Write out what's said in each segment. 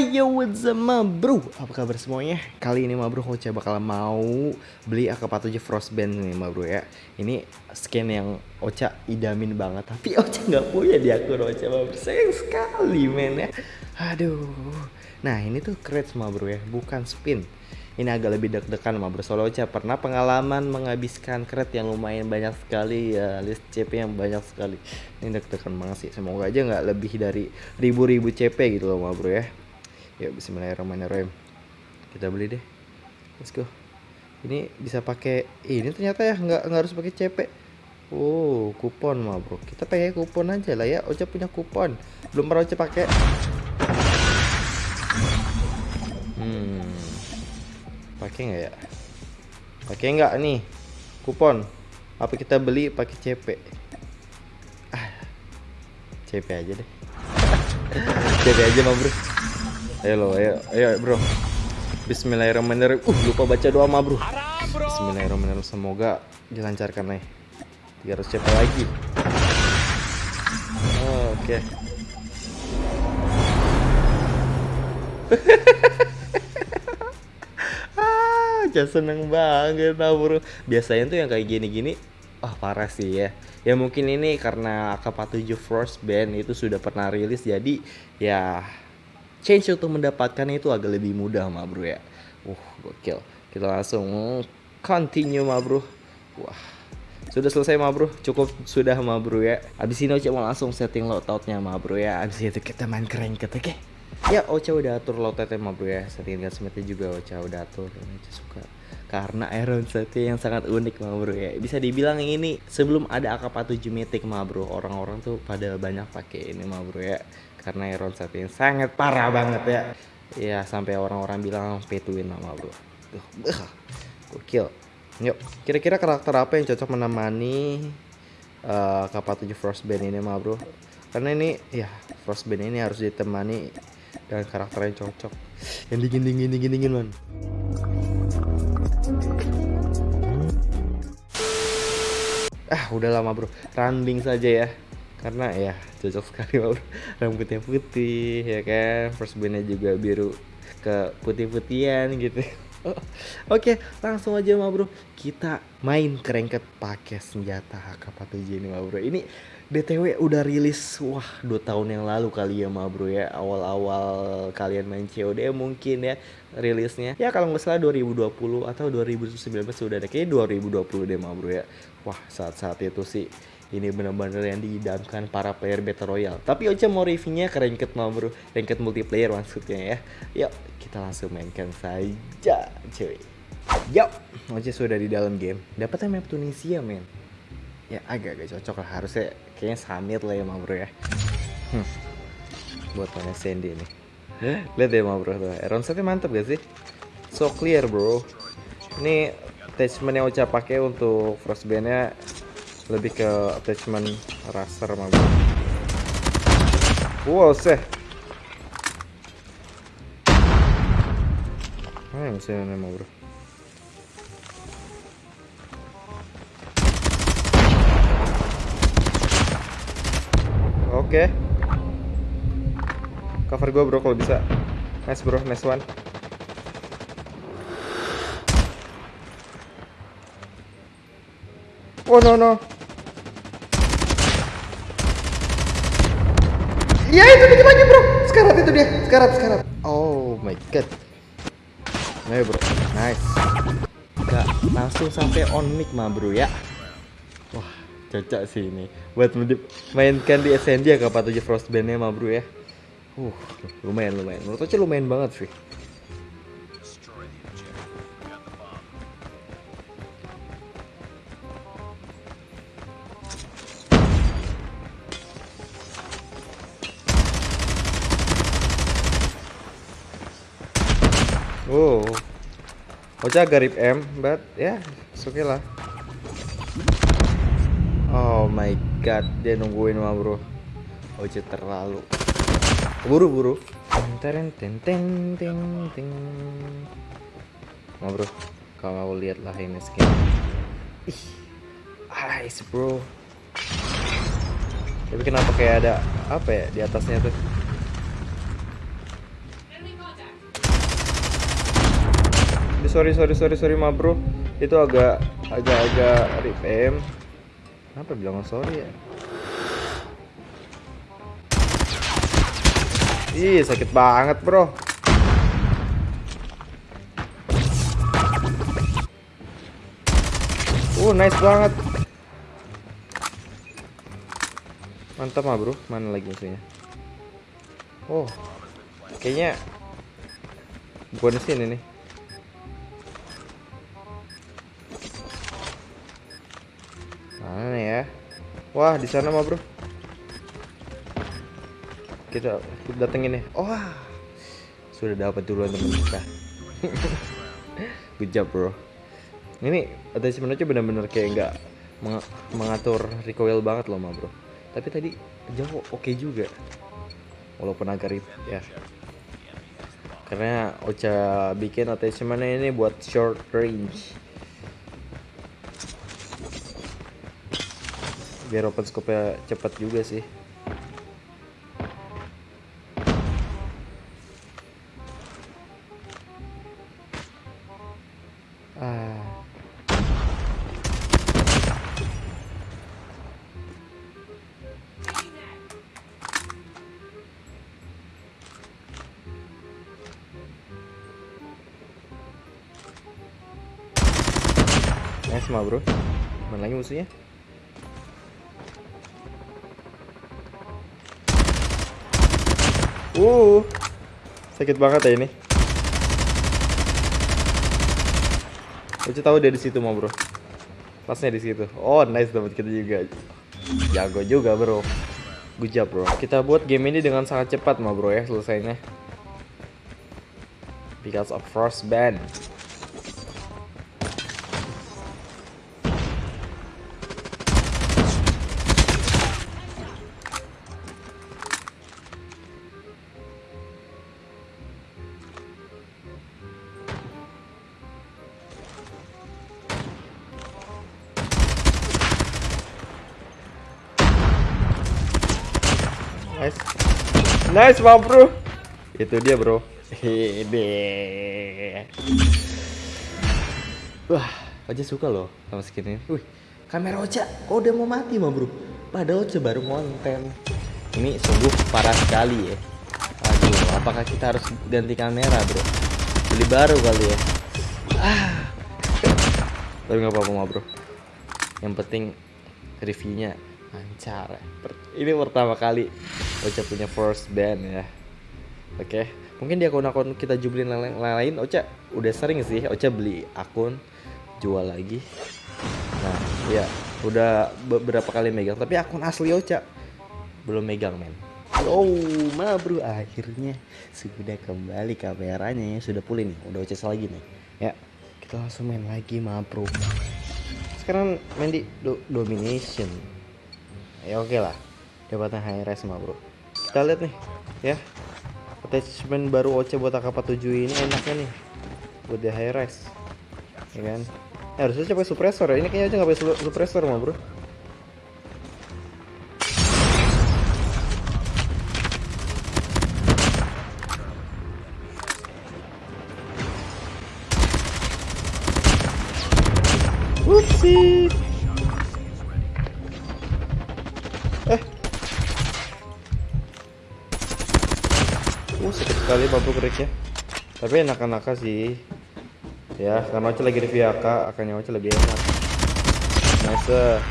Hai yo what's up bro Apa kabar semuanya? Kali ini bro Ocha bakal mau Beli AK-47 Frostband nih bro ya. Ini skin yang Ocha idamin banget. Tapi Ocha nggak punya di akun Ocha bro. Sayang sekali men ya. Aduh. Nah ini tuh crate bro ya. Bukan spin. Ini agak lebih deg-degan ma bro. Soalnya Ocha pernah pengalaman menghabiskan crate yang lumayan banyak sekali ya. List CP yang banyak sekali. Ini deg-degan banget sih. Semoga aja nggak lebih dari ribu-ribu CP gitu loh ma bro ya Yuk bismillahirrahmanirrahim. Kita beli deh. Let's go. Ini bisa pakai ini ternyata ya nggak nggak harus pakai CP. Oh, kupon mah, Bro. Kita pakai kupon aja lah ya. Ocha punya kupon. Belum pernah Ocha pakai. Hmm. Pakai nggak ya? Pakai nggak nih? Kupon. Apa kita beli pakai CP? Ah. CP aja deh. CP aja mah, Bro. Ayo lo, ayo, ayo bro. Bismillahirrahmanirrahim. Uh, lupa baca doa mah bro. Bismillahirrahmanirrahim. Semoga dilancarkan nih. 300 CP lagi. Oh, Oke. Okay. ah, seneng banget nah bro. Biasanya tuh yang kayak gini-gini Wah parah sih ya Ya mungkin ini karena AK-47 Frostband itu sudah pernah rilis Jadi ya change untuk mendapatkannya itu agak lebih mudah ma bro ya. Uh gokil. Kita langsung continue ma bro. Wah. Sudah selesai ma bro? Cukup sudah ma bro ya. Abis ini Ocha mau langsung setting loadoutnya ma bro ya. Abis itu kita main keren oke? Okay? Ya Ocha udah atur loadoutnya ma bro ya. Setting gunsmithnya juga Ocha udah atur. Ocha suka. Karena Iron Sight yang sangat unik ma bro ya. Bisa dibilang ini sebelum ada AK-47 Mythic ma bro. Orang-orang tuh pada banyak pakai ini ma bro ya karena Sight yang sangat parah banget ya. Ya sampai orang-orang bilang pay to win ma bro gokil. Yuk kira-kira karakter apa yang cocok menemani uh, AK-47 Frostband ini ma bro? Karena ini ya Frostband ini harus ditemani dengan karakter yang cocok. Yang dingin dingin dingin dingin man. Ah udah lama bro. Randing saja ya karena ya cocok sekali rambutnya putih ya kan first bandnya juga biru ke putih-putihan gitu Oke, langsung aja ma bro. Kita main kerengket pakai senjata HK47 ini ma bro. Ini BTW udah rilis wah dua tahun yang lalu kali ya ma bro ya. Awal-awal kalian main COD mungkin ya rilisnya. Ya kalau nggak salah 2020 atau 2019 sudah ada kayak 2020 deh ma bro ya. Wah, saat-saat itu sih ini benar-benar yang diidamkan para player Battle Royale. Tapi Ocha mau reviewnya ke ranked bro, ranked multiplayer maksudnya ya. Yuk, kita langsung mainkan saja cuy. Yuk, Ocha sudah di dalam game. Dapatnya map Tunisia men. Ya agak-agak cocok lah, harusnya kayaknya Samir lah ya mah bro ya. Hmm. Buat mana Sandy nih. Lihat deh mah bro tuh, Iron Sightnya mantep gak sih? So clear bro. Ini attachment yang Ocha pakai untuk frostbandnya lebih ke attachment raster mah. Wow seh. Mana mesinnya bro? Oke. Cover gue bro kalau bisa. Nice bro, nice one. Oh no no. Iya itu dikit lagi bro. Sekarat itu dia. Sekarat sekarat. Oh my god. Nah bro. Nice. Gak langsung sampai on mic mah bro ya. Wah cocok sih ini. Buat mainkan di SND ya kapan aja Frostbandnya mah bro ya. Uh lumayan lumayan. Menurut aja lumayan banget sih. Ocha garip M, but ya, yeah, okay lah. Oh my god, dia nungguin mah bro. Ocha terlalu. Buru buru. Teng teng teng teng teng. Nah bro, kalau lihat lah ini skin. Ih, nice bro. Tapi kenapa kayak ada apa ya di atasnya tuh? Sorry sorry sorry sorry ma bro. Itu agak agak agak rip kenapa bilang sorry ya? Ih sakit banget bro. Uh nice banget. Mantap mah bro. Mana lagi musuhnya? Oh Kayaknya Bukan sini nih Wah, di sana mah, Bro. Kita datengin nih. Oh, sudah dapat duluan teman kita. Good job, Bro. Ini attachment aja benar-benar kayak nggak meng mengatur recoil banget loh, mah, Bro. Tapi tadi jauh oke okay juga. Walaupun agak rip ya. Karena Ocha bikin attachmentnya ini buat short range biar open scope nya cepat juga sih. Ah. Nice mah bro. Mana lagi musuhnya? Uh, sakit banget ya ini. Uci tahu dia di situ mau bro. Pasnya di situ. Oh nice dapat kita juga. Jago juga bro. Good job bro. Kita buat game ini dengan sangat cepat mau bro ya selesainya. Because of first band. Nice, Bang Bro. Itu dia, Bro. Ini. Wah, aja suka loh sama skin ini. Wih, kamera Ocha kok udah mau mati, mah Bro. Padahal Ocha baru konten. Ini sungguh parah sekali ya. Aduh, apakah kita harus ganti kamera, Bro? Beli baru kali ya. Ah. Tapi nggak apa-apa, mah Bro. Yang penting reviewnya lancar ya. Ini pertama kali Ocha punya first band ya. Oke, mungkin di akun-akun kita jublin lain, lain Ocha udah sering sih Ocha beli akun jual lagi. Nah, ya udah beberapa kali megang, tapi akun asli Ocha belum megang men. Oh, ma bro, akhirnya sudah kembali kameranya ya sudah pulih nih, udah Ocha lagi nih. Ya, kita langsung main lagi ma bro. Sekarang main di do domination. Ya oke okay lah, dapatnya high res mah bro. Kita lihat nih ya. Attachment baru OC buat AK47 ini enaknya nih buat di high res. Ya kan? Ya, harusnya pakai suppressor ya? Ini kayaknya aja nggak pakai suppressor mah bro Tapi enak-enak sih. Ya, karena Oce lagi review AK, akannya Oce lebih enak. Nice.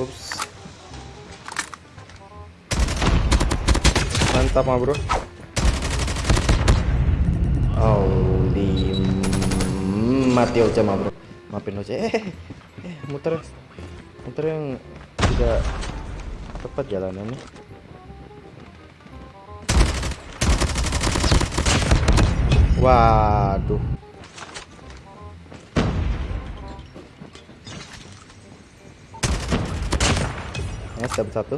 Ups. Mantap mah, Bro. Oh, mati Oce mah, Bro. Maafin Oce. Eh, eh, muter muter yang tidak tepat jalanannya. Waduh. Ya dapat satu.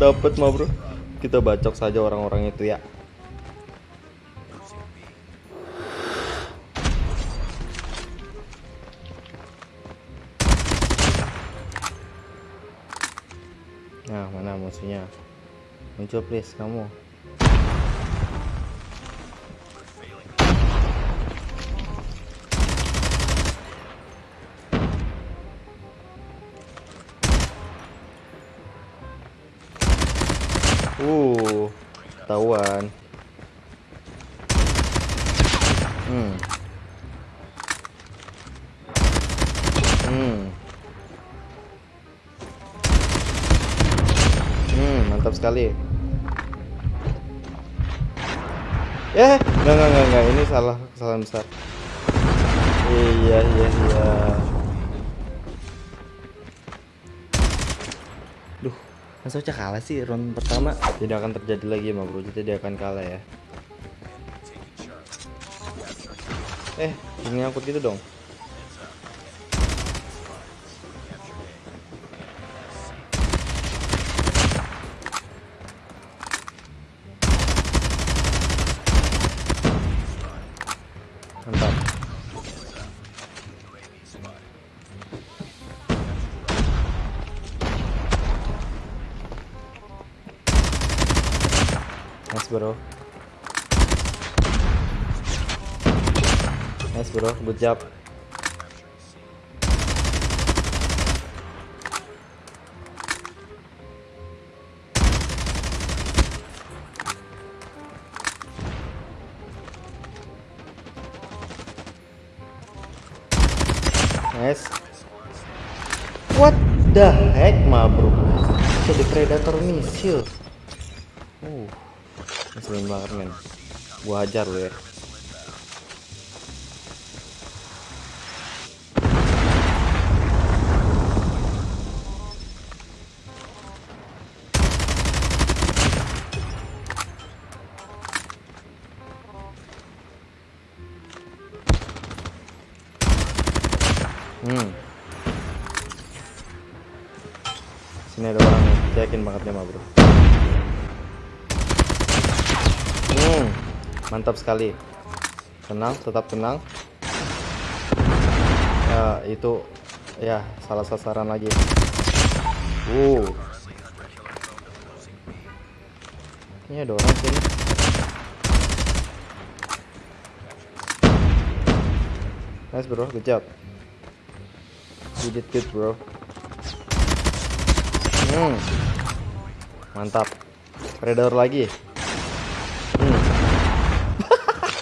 Dapat mah bro. Kita bacok saja orang-orang itu ya mana musuhnya muncul please kamu Uh, ketahuan. Hmm. Hmm. Mantap sekali. Eh, enggak enggak enggak, enggak. ini salah kesalahan besar. Iya, iya, iya. Duh, masa kalah sih round pertama? Tidak akan terjadi lagi, Ma Bro. Jadi dia akan kalah ya. Eh, ini angkut gitu dong. Bro. Nice bro, good job. Nice. What the heck, ma bro? Jadi predator misil. Uh, ngeselin banget men. Gua hajar lu ya. Hmm. Sini ada orang nih, saya yakin banget nih, ma bro. Hmm, mantap sekali. Tenang, tetap tenang. Ya, itu ya salah sasaran lagi. Uh. Ini ada orang sini. Nice bro, good job. You did good bro. Hmm. Mantap. Predator lagi.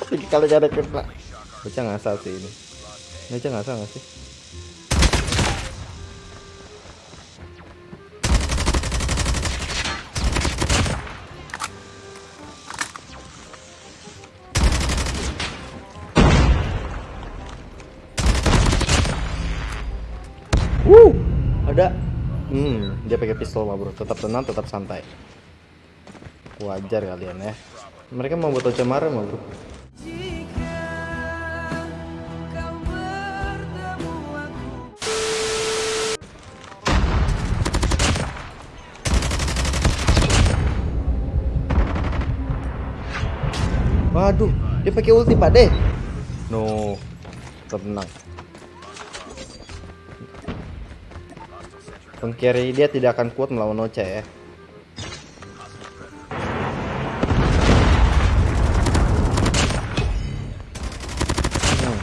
Kalau cara kena. Bocah ngasal sih ini. Bocah ngasal nggak sih? Wuh, ada. Hmm, dia pakai pistol mah bro. Tetap tenang, tetap santai. Wajar kalian ya. Mereka mau buat Ocamara mah bro. Waduh, dia pakai ulti pak deh. No, tenang. Pengkiri dia tidak akan kuat melawan Ocha ya. Hmm.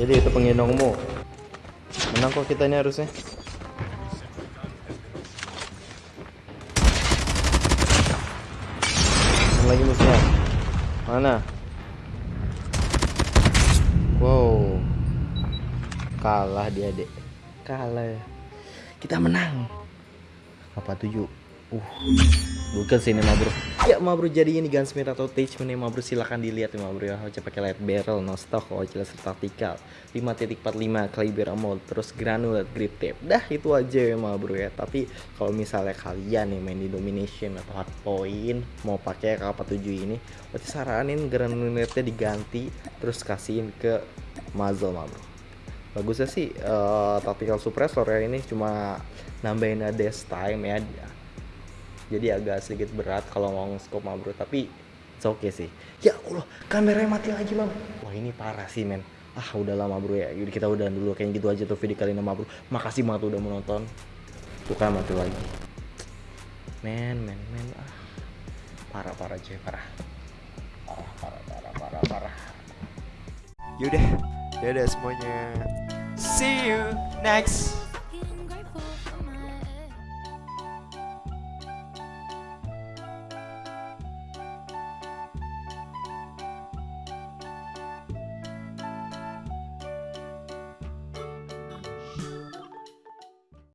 Jadi itu penggendongmu. Menang kok kita ini harusnya. Lagi musuhnya? Mana? Wow. Kalah dia, Dek. Kalah ya kita menang apa tujuh uh bukan sini ma bro ya ma bro jadi ini gunsmith atau attachment ya ma bro silahkan dilihat ma bro ya. Oce pakai light barrel no stock Oce laser tactical 5.45 caliber ammo terus granular grip tape. Dah itu aja ya ma bro ya. Tapi kalau misalnya kalian nih main di domination atau hardpoint mau pakai K47 ini Oce saranin granularnya diganti terus kasihin ke muzzle ma bro bagusnya sih uh, tactical suppressor ya ini cuma nambahin dash time ya jadi agak sedikit berat kalau mau scope mah bro tapi it's okay sih. Ya Allah kameranya mati lagi bang. Wah ini parah sih men. Ah udah lama bro ya. Jadi kita udah dulu. Kayak gitu aja tuh video kali ini bro makasih banget udah menonton tuh kan mati lagi. Men men men. Ah. Parah parah cuy parah. Parah parah parah parah parah. Yaudah, dadah semuanya. See you next